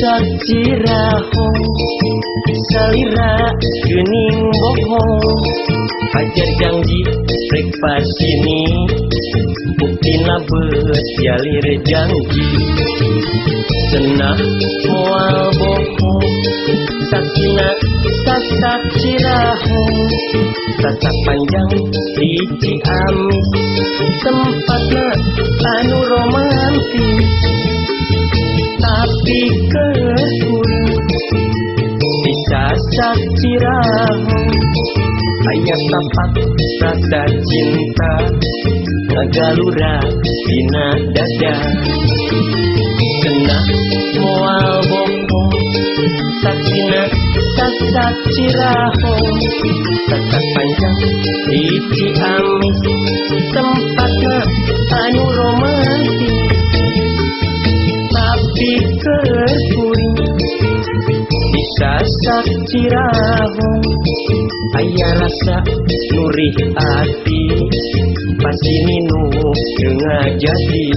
Cirahong Salira gening bohong. Hajar janji rek pas ini Buktina bet jalir janji. Senah mual bohong. Sakina sasak cirahong Sasak panjang di Ciamis Tempatnya anu romantis tapi kehun bisa Cirahong ayat tapak rasa cinta Nagalura dina dada kena mual bokong sakina sasak Cirahong sasak panjang di Ciamis tempatnya anu romantis kerpuing disasak cirawung ayah rasa nurih hati. Pasti ninu tengah jadi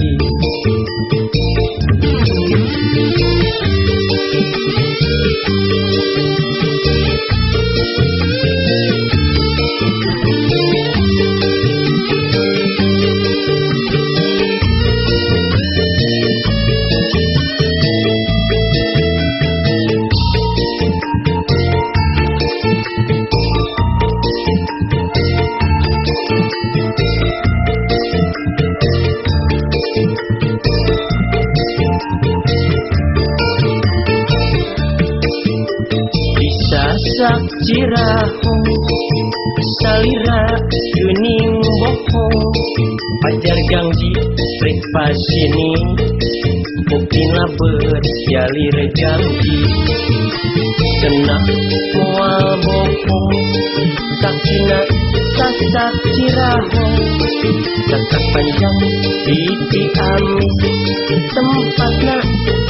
Cirahong Salira gening bohong Pajar gangji rek pas ini Buktina bet jalir janji Kena mual bohong Sakina sasak Cirahong Sasak panjang di Ciamis Tempatnya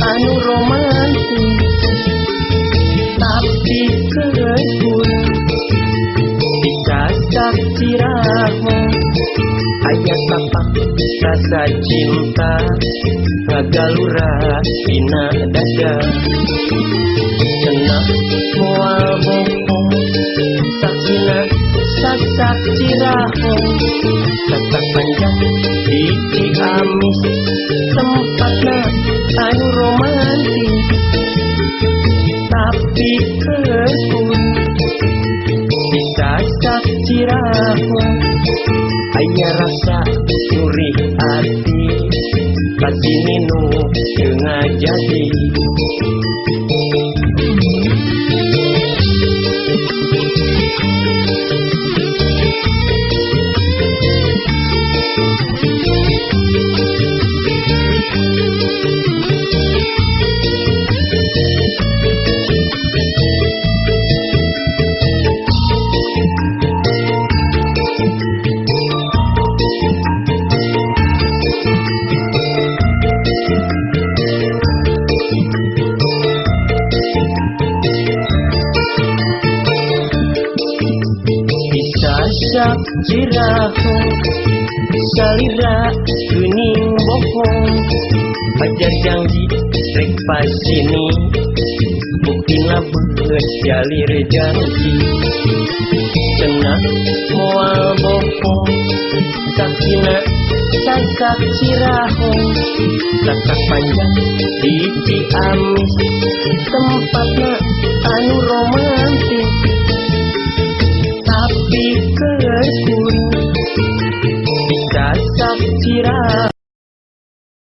anu romantis Cirahong ayat tapak rasa cinta ngagalura dina dada. Senang mual bohong sakina sasak Cirahong sasak panjang di Ciamis tempatnya anu romantis. Tapi kekun ayah rasa nurih hati. Pasti ninu dengan jadi Disasak Cirahong Salira gening bohong. Pajar janji rek pas ini Buktina bet jalir janji. Kena mual bohong Sakina sasak Cirahong. Sasak panjang di Ciamis Tempatnya anu romantis